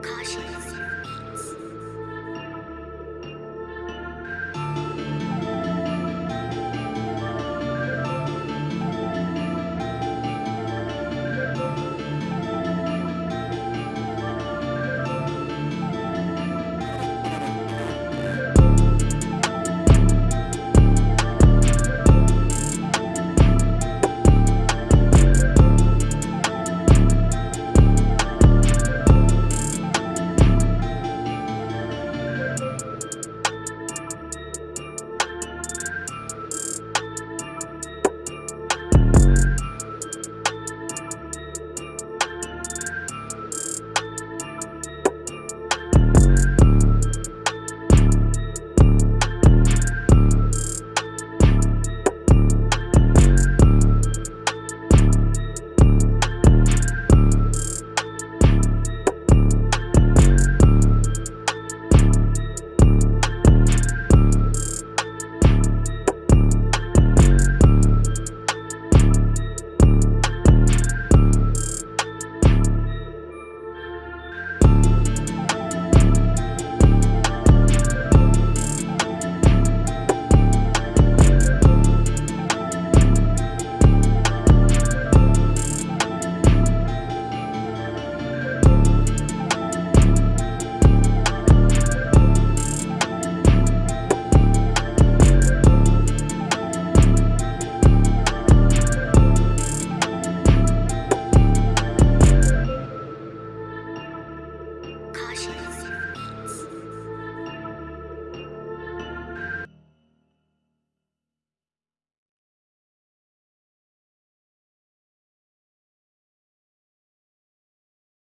カシ好好